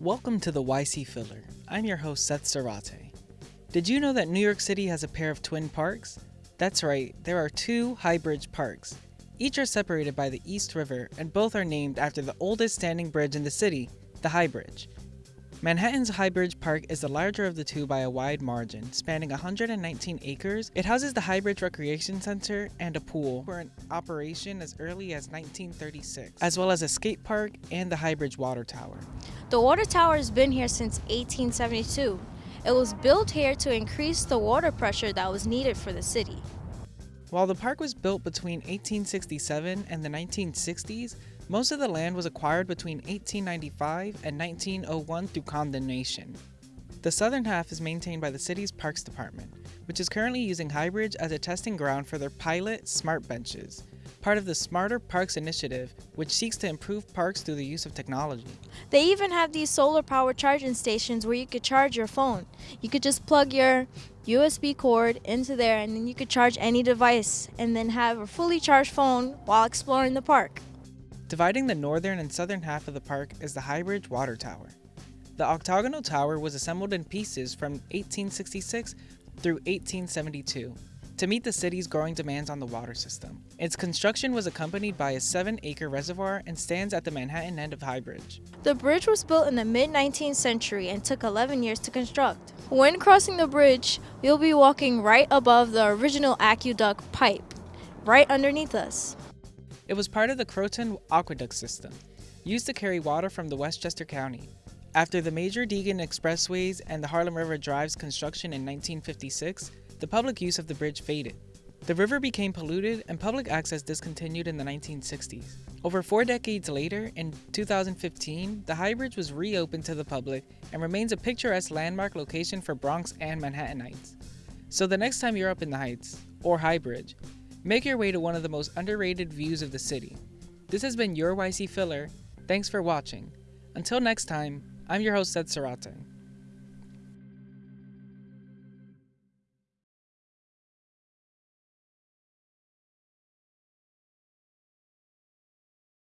Welcome to the YC Filler. I'm your host, Seth Sarate. Did you know that New York City has a pair of twin parks? That's right, there are two High Bridge parks. Each are separated by the East River, and both are named after the oldest standing bridge in the city, the High Bridge. Manhattan's High Bridge Park is the larger of the two by a wide margin, spanning 119 acres. It houses the High Bridge Recreation Center and a pool, were in operation as early as 1936, as well as a skate park and the High Bridge Water Tower. The water tower has been here since 1872. It was built here to increase the water pressure that was needed for the city. While the park was built between 1867 and the 1960s, most of the land was acquired between 1895 and 1901 through condemnation. The southern half is maintained by the city's Parks Department, which is currently using Highbridge as a testing ground for their pilot Smart Benches, part of the Smarter Parks initiative, which seeks to improve parks through the use of technology. They even have these solar powered charging stations where you could charge your phone. You could just plug your USB cord into there and then you could charge any device and then have a fully charged phone while exploring the park. Dividing the northern and southern half of the park is the Highbridge Water Tower. The octagonal tower was assembled in pieces from 1866 through 1872 to meet the city's growing demands on the water system. Its construction was accompanied by a 7-acre reservoir and stands at the Manhattan end of High Bridge. The bridge was built in the mid 19th century and took 11 years to construct. When crossing the bridge, you'll be walking right above the original aqueduct pipe, right underneath us. It was part of the Croton Aqueduct System, used to carry water from the Westchester County. After the major Deegan Expressways and the Harlem River Drive's construction in 1956, the public use of the bridge faded. The river became polluted and public access discontinued in the 1960s. Over four decades later, in 2015, the High Bridge was reopened to the public and remains a picturesque landmark location for Bronx and Manhattanites. So the next time you're up in the Heights, or High Bridge, Make your way to one of the most underrated views of the city. This has been your YC Filler. Thanks for watching. Until next time, I'm your host, Seth Sarate.